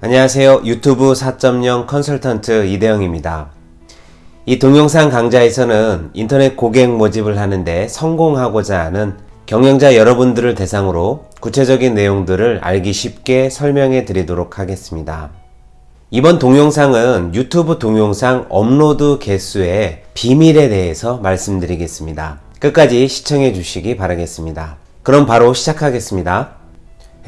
안녕하세요. 유튜브 4.0 컨설턴트 이대영입니다. 이 동영상 강좌에서는 인터넷 고객 모집을 하는데 성공하고자 하는 경영자 여러분들을 대상으로 구체적인 내용들을 알기 쉽게 설명해 드리도록 하겠습니다. 이번 동영상은 유튜브 동영상 업로드 개수의 비밀에 대해서 말씀드리겠습니다. 끝까지 시청해 주시기 바라겠습니다. 그럼 바로 시작하겠습니다.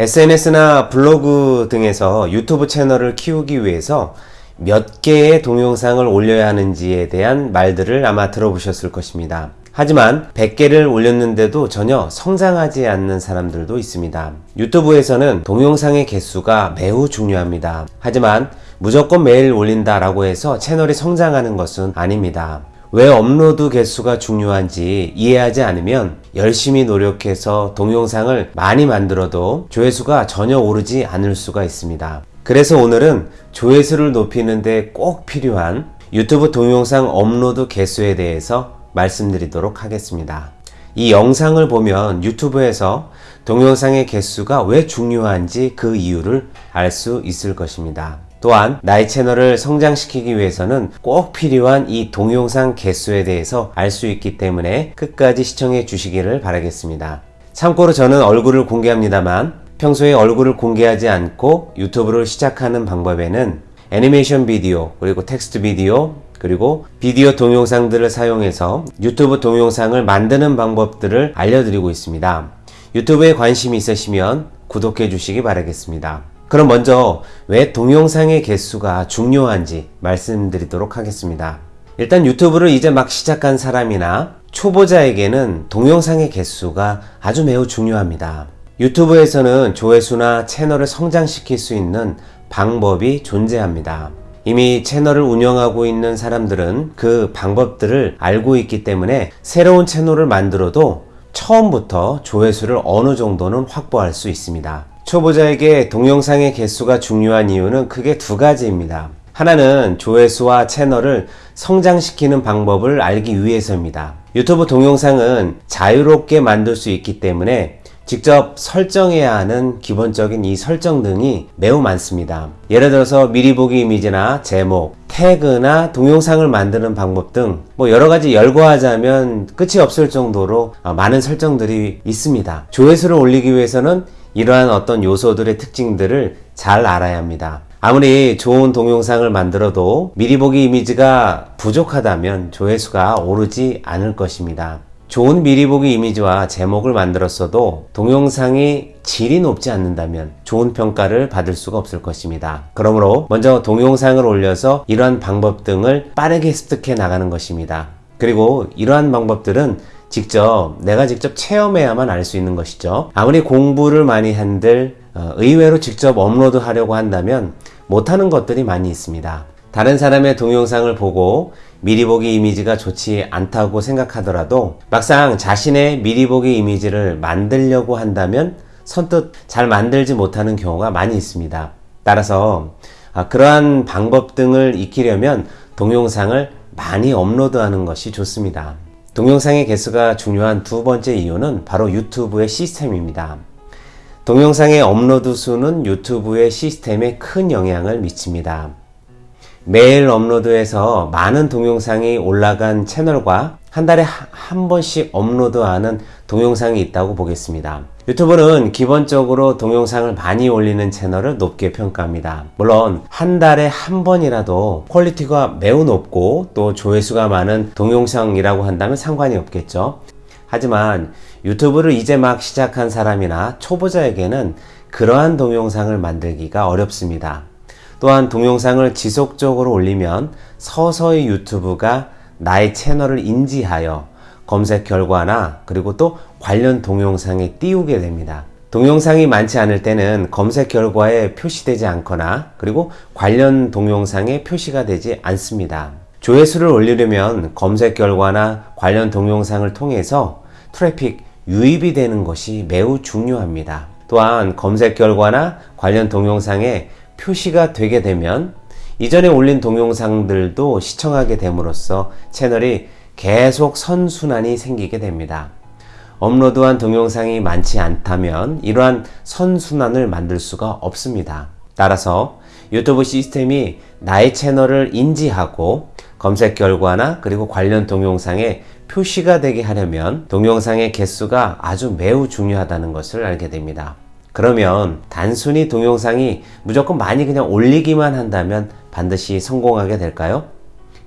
SNS나 블로그 등에서 유튜브 채널을 키우기 위해서 몇 개의 동영상을 올려야 하는지에 대한 말들을 아마 들어보셨을 것입니다. 하지만 100개를 올렸는데도 전혀 성장하지 않는 사람들도 있습니다. 유튜브에서는 동영상의 개수가 매우 중요합니다. 하지만 무조건 매일 올린다 라고 해서 채널이 성장하는 것은 아닙니다. 왜 업로드 개수가 중요한지 이해하지 않으면 열심히 노력해서 동영상을 많이 만들어도 조회수가 전혀 오르지 않을 수가 있습니다. 그래서 오늘은 조회수를 높이는데 꼭 필요한 유튜브 동영상 업로드 개수에 대해서 말씀드리도록 하겠습니다. 이 영상을 보면 유튜브에서 동영상의 개수가 왜 중요한지 그 이유를 알 수 있을 것입니다. 또한 나의 채널을 성장시키기 위해서는 꼭 필요한 이 동영상 개수에 대해서 알 수 있기 때문에 끝까지 시청해 주시기를 바라겠습니다. 참고로 저는 얼굴을 공개합니다만 평소에 얼굴을 공개하지 않고 유튜브를 시작하는 방법에는 애니메이션 비디오 그리고 텍스트 비디오 그리고 비디오 동영상들을 사용해서 유튜브 동영상을 만드는 방법들을 알려드리고 있습니다. 유튜브에 관심이 있으시면 구독해 주시기 바라겠습니다. 그럼 먼저 왜 동영상의 개수가 중요한지 말씀드리도록 하겠습니다. 일단 유튜브를 이제 막 시작한 사람이나 초보자에게는 동영상의 개수가 아주 매우 중요합니다. 유튜브에서는 조회수나 채널을 성장시킬 수 있는 방법이 존재합니다. 이미 채널을 운영하고 있는 사람들은 그 방법들을 알고 있기 때문에 새로운 채널을 만들어도 처음부터 조회수를 어느 정도는 확보할 수 있습니다. 초보자에게 동영상의 개수가 중요한 이유는 크게 두 가지입니다. 하나는 조회수와 채널을 성장시키는 방법을 알기 위해서입니다. 유튜브 동영상은 자유롭게 만들 수 있기 때문에 직접 설정해야 하는 기본적인 이 설정 등이 매우 많습니다. 예를 들어서 미리 보기 이미지나 제목, 태그나 동영상을 만드는 방법 등 뭐 여러 가지 열거하자면 끝이 없을 정도로 많은 설정들이 있습니다. 조회수를 올리기 위해서는 이러한 어떤 요소들의 특징들을 잘 알아야 합니다. 아무리 좋은 동영상을 만들어도 미리 보기 이미지가 부족하다면 조회수가 오르지 않을 것입니다. 좋은 미리 보기 이미지와 제목을 만들었어도 동영상이 질이 높지 않는다면 좋은 평가를 받을 수가 없을 것입니다. 그러므로 먼저 동영상을 올려서 이러한 방법 등을 빠르게 습득해 나가는 것입니다. 그리고 이러한 방법들은 직접 내가 직접 체험해야만 알 수 있는 것이죠. 아무리 공부를 많이 한들 어, 의외로 직접 업로드 하려고 한다면 못하는 것들이 많이 있습니다. 다른 사람의 동영상을 보고 미리 보기 이미지가 좋지 않다고 생각하더라도 막상 자신의 미리 보기 이미지를 만들려고 한다면 선뜻 잘 만들지 못하는 경우가 많이 있습니다. 따라서 아, 그러한 방법 등을 익히려면 동영상을 많이 업로드하는 것이 좋습니다. 동영상의 개수가 중요한 두 번째 이유는 바로 유튜브의 시스템입니다. 동영상의 업로드 수는 유튜브의 시스템에 큰 영향을 미칩니다. 매일 업로드해서 많은 동영상이 올라간 채널과 한 달에 한 번씩 업로드하는 동영상이 있다고 보겠습니다. 유튜브는 기본적으로 동영상을 많이 올리는 채널을 높게 평가합니다. 물론 한 달에 한 번이라도 퀄리티가 매우 높고 또 조회수가 많은 동영상이라고 한다면 상관이 없겠죠. 하지만 유튜브를 이제 막 시작한 사람이나 초보자에게는 그러한 동영상을 만들기가 어렵습니다. 또한 동영상을 지속적으로 올리면 서서히 유튜브가 나의 채널을 인지하여 검색 결과나 그리고 또 관련 동영상에 띄우게 됩니다. 동영상이 많지 않을 때는 검색 결과에 표시되지 않거나 그리고 관련 동영상에 표시가 되지 않습니다. 조회수를 올리려면 검색 결과나 관련 동영상을 통해서 트래픽 유입이 되는 것이 매우 중요합니다. 또한 검색 결과나 관련 동영상에 표시가 되게 되면 이전에 올린 동영상들도 시청하게 됨으로써 채널이 계속 선순환이 생기게 됩니다. 업로드한 동영상이 많지 않다면 이러한 선순환을 만들 수가 없습니다. 따라서 유튜브 시스템이 나의 채널을 인지하고 검색 결과나 그리고 관련 동영상에 표시가 되게 하려면 동영상의 개수가 아주 매우 중요하다는 것을 알게 됩니다. 그러면 단순히 동영상이 무조건 많이 그냥 올리기만 한다면 반드시 성공하게 될까요?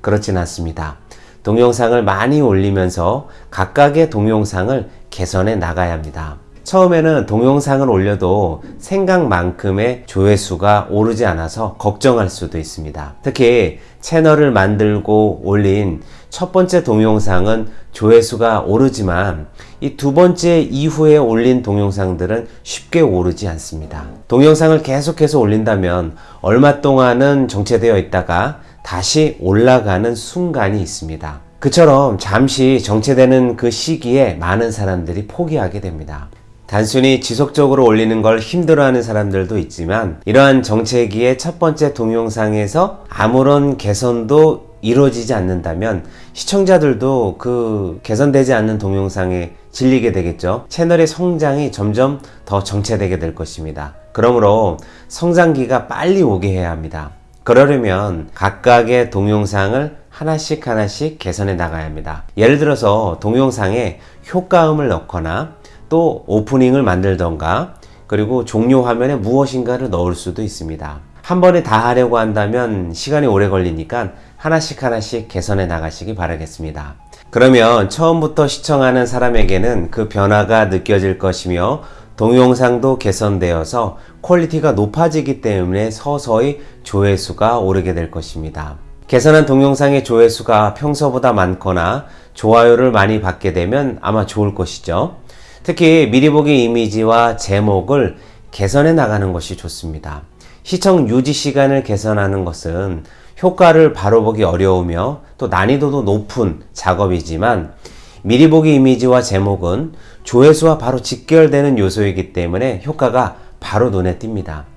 그렇진 않습니다. 동영상을 많이 올리면서 각각의 동영상을 개선해 나가야 합니다. 처음에는 동영상을 올려도 생각만큼의 조회수가 오르지 않아서 걱정할 수도 있습니다. 특히 채널을 만들고 올린 첫 번째 동영상은 조회수가 오르지만 이 두 번째 이후에 올린 동영상들은 쉽게 오르지 않습니다. 동영상을 계속해서 올린다면 얼마 동안은 정체되어 있다가 다시 올라가는 순간이 있습니다. 그처럼 잠시 정체되는 그 시기에 많은 사람들이 포기하게 됩니다. 단순히 지속적으로 올리는 걸 힘들어하는 사람들도 있지만 이러한 정체기의 첫 번째 동영상에서 아무런 개선도 이루어지지 않는다면 시청자들도 그 개선되지 않는 동영상에 질리게 되겠죠. 채널의 성장이 점점 더 정체되게 될 것입니다. 그러므로 성장기가 빨리 오게 해야 합니다. 그러려면 각각의 동영상을 하나씩 하나씩 개선해 나가야 합니다. 예를 들어서 동영상에 효과음을 넣거나 또 오프닝을 만들던가 그리고 종료 화면에 무엇인가를 넣을 수도 있습니다. 한 번에 다 하려고 한다면 시간이 오래 걸리니까 하나씩 하나씩 개선해 나가시기 바라겠습니다. 그러면 처음부터 시청하는 사람에게는 그 변화가 느껴질 것이며 동영상도 개선되어서 퀄리티가 높아지기 때문에 서서히 조회수가 오르게 될 것입니다. 개선한 동영상의 조회수가 평소보다 많거나 좋아요를 많이 받게 되면 아마 좋을 것이죠. 특히 미리 보기 이미지와 제목을 개선해 나가는 것이 좋습니다. 시청 유지 시간을 개선하는 것은 효과를 바로 보기 어려우며 또 난이도도 높은 작업이지만 미리 보기 이미지와 제목은 조회수와 바로 직결되는 요소이기 때문에 효과가 바로 눈에 띕니다.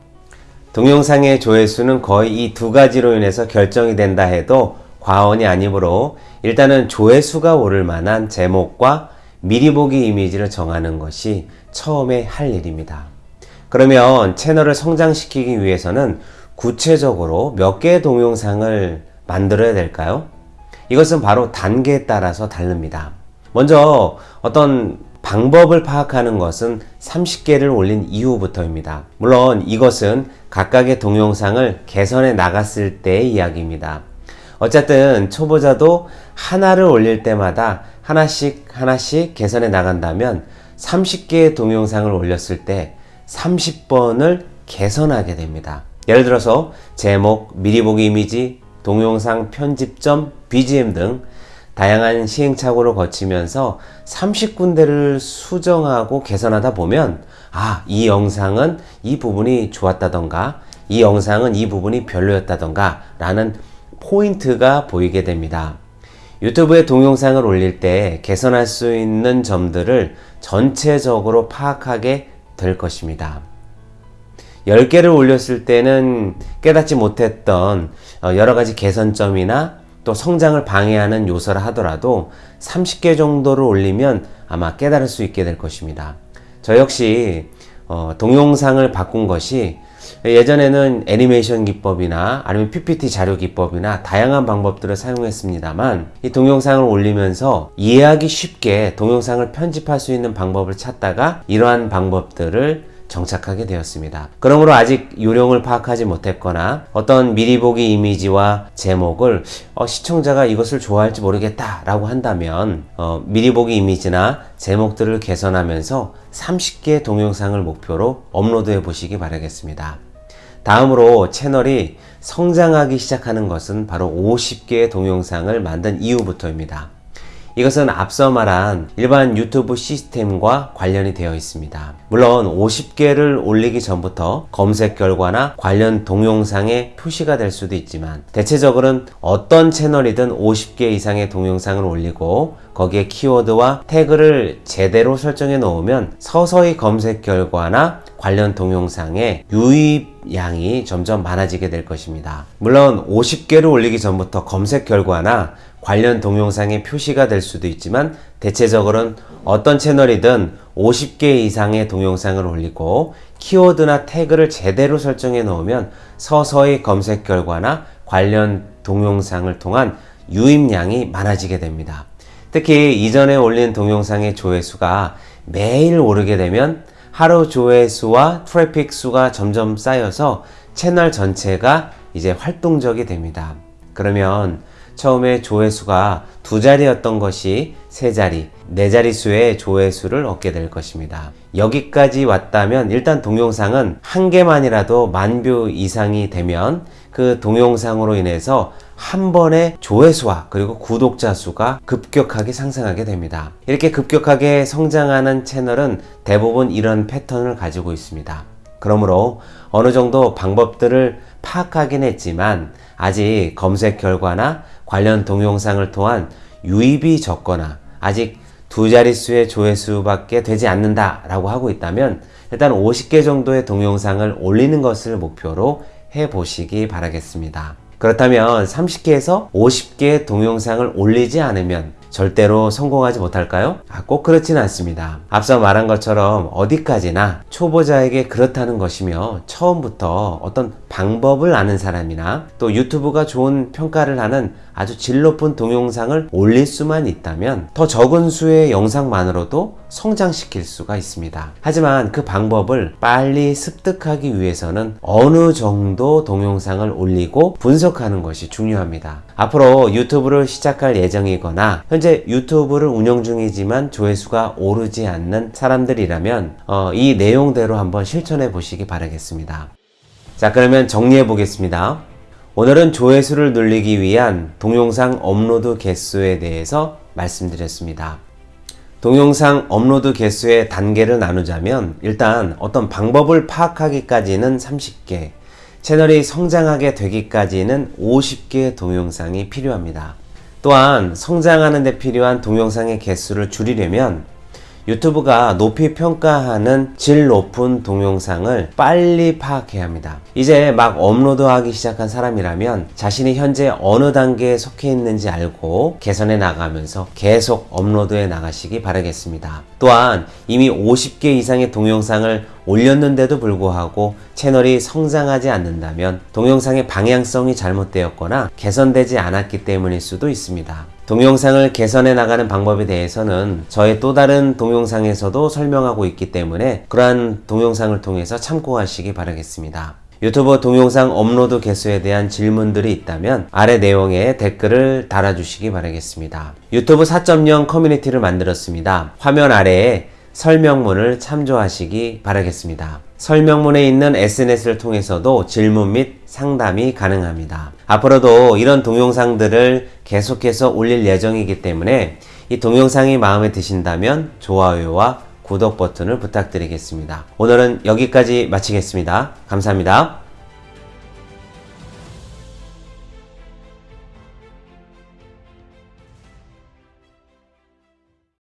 동영상의 조회수는 거의 이 두 가지로 인해서 결정이 된다 해도 과언이 아니므로 일단은 조회수가 오를 만한 제목과 미리 보기 이미지를 정하는 것이 처음에 할 일입니다. 그러면 채널을 성장시키기 위해서는 구체적으로 몇 개의 동영상을 만들어야 될까요? 이것은 바로 단계에 따라서 다릅니다. 먼저 어떤 방법을 파악하는 것은 30개를 올린 이후부터입니다. 물론 이것은 각각의 동영상을 개선해 나갔을 때의 이야기입니다. 어쨌든 초보자도 하나를 올릴 때마다 하나씩 하나씩 개선해 나간다면 30개의 동영상을 올렸을 때 30번을 개선하게 됩니다. 예를 들어서 제목, 미리 보기 이미지, 동영상 편집점, BGM 등 다양한 시행착오를 거치면서 30군데를 수정하고 개선하다 보면 아, 이 영상은 이 부분이 좋았다던가 이 영상은 이 부분이 별로였다던가 라는 포인트가 보이게 됩니다. 유튜브에 동영상을 올릴 때 개선할 수 있는 점들을 전체적으로 파악하게 될 것입니다. 10개를 올렸을 때는 깨닫지 못했던 어, 여러 가지 개선점이나 또 성장을 방해하는 요소라 하더라도 30개 정도를 올리면 아마 깨달을 수 있게 될 것입니다. 저 역시 어, 동영상을 바꾼 것이 예전에는 애니메이션 기법이나 아니면 PPT 자료 기법이나 다양한 방법들을 사용했습니다만 이 동영상을 올리면서 이해하기 쉽게 동영상을 편집할 수 있는 방법을 찾다가 이러한 방법들을 정착하게 되었습니다. 그러므로 아직 요령을 파악하지 못했거나 어떤 미리 보기 이미지와 제목을 어, 시청자가 이것을 좋아할지 모르겠다 라고 한다면 어, 미리 보기 이미지나 제목들을 개선하면서 30개 동영상을 목표로 업로드해 보시기 바라겠습니다. 다음으로 채널이 성장하기 시작하는 것은 바로 50개의 동영상을 만든 이후부터입니다. 이것은 앞서 말한 일반 유튜브 시스템과 관련이 되어 있습니다. 물론 50개를 올리기 전부터 검색 결과나 관련 동영상에 표시가 될 수도 있지만 대체적으로는 어떤 채널이든 50개 이상의 동영상을 올리고 거기에 키워드와 태그를 제대로 설정해 놓으면 서서히 검색 결과나 관련 동영상의 유입량이 점점 많아지게 될 것입니다. 물론 50개를 올리기 전부터 검색 결과나 관련 동영상에 표시가 될 수도 있지만 대체적으로는 어떤 채널이든 50개 이상의 동영상을 올리고 키워드나 태그를 제대로 설정해 놓으면 서서히 검색 결과나 관련 동영상을 통한 유입량이 많아지게 됩니다. 특히 이전에 올린 동영상의 조회수가 매일 오르게 되면 하루 조회수와 트래픽 수가 점점 쌓여서 채널 전체가 이제 활동적이 됩니다. 그러면 처음에 조회수가 두 자리였던 것이 세 자리, 네 자릿수의 조회수를 얻게 될 것입니다. 여기까지 왔다면 일단 동영상은 한 개만이라도 만뷰 이상이 되면 그 동영상으로 인해서 한 번에 조회수와 그리고 구독자 수가 급격하게 상승하게 됩니다. 이렇게 급격하게 성장하는 채널은 대부분 이런 패턴을 가지고 있습니다. 그러므로 어느 정도 방법들을 파악하긴 했지만 아직 검색 결과나 관련 동영상을 통한 유입이 적거나 아직 두 자릿수의 조회수밖에 되지 않는다 라고 하고 있다면 일단 50개 정도의 동영상을 올리는 것을 목표로 해 보시기 바라겠습니다. 그렇다면 30개에서 50개의 동영상을 올리지 않으면 절대로 성공하지 못할까요? 아, 꼭 그렇진 않습니다. 앞서 말한 것처럼 어디까지나 초보자에게 그렇다는 것이며 처음부터 어떤 방법을 아는 사람이나 또 유튜브가 좋은 평가를 하는 아주 질 높은 동영상을 올릴 수만 있다면 더 적은 수의 영상만으로도 성장시킬 수가 있습니다. 하지만 그 방법을 빨리 습득하기 위해서는 어느 정도 동영상을 올리고 분석하는 것이 중요합니다. 앞으로 유튜브를 시작할 예정이거나 현재 유튜브를 운영 중이지만 조회수가 오르지 않는 사람들이라면 어, 이 내용대로 한번 실천해 보시기 바라겠습니다. 자 그러면 정리해 보겠습니다. 오늘은 조회수를 늘리기 위한 동영상 업로드 개수에 대해서 말씀드렸습니다. 동영상 업로드 개수의 단계를 나누자면 일단 어떤 방법을 파악하기까지는 30개, 채널이 성장하게 되기까지는 50개의 동영상이 필요합니다. 또한 성장하는 데 필요한 동영상의 개수를 줄이려면 유튜브가 높이 평가하는 질 높은 동영상을 빨리 파악해야 합니다. 이제 막 업로드하기 시작한 사람이라면 자신이 현재 어느 단계에 속해 있는지 알고 개선해 나가면서 계속 업로드해 나가시기 바라겠습니다. 또한 이미 50개 이상의 동영상을 올렸는데도 불구하고 채널이 성장하지 않는다면 동영상의 방향성이 잘못되었거나 개선되지 않았기 때문일 수도 있습니다. 동영상을 개선해 나가는 방법에 대해서는 저의 또 다른 동영상에서도 설명하고 있기 때문에 그러한 동영상을 통해서 참고하시기 바라겠습니다. 유튜브 동영상 업로드 개수에 대한 질문들이 있다면 아래 내용에 댓글을 달아주시기 바라겠습니다. 유튜브 4.0 커뮤니티를 만들었습니다. 화면 아래에 설명문을 참조하시기 바라겠습니다. 설명문에 있는 SNS를 통해서도 질문 및 상담이 가능합니다. 앞으로도 이런 동영상들을 계속해서 올릴 예정이기 때문에 이 동영상이 마음에 드신다면 좋아요와 구독 버튼을 부탁드리겠습니다. 오늘은 여기까지 마치겠습니다. 감사합니다.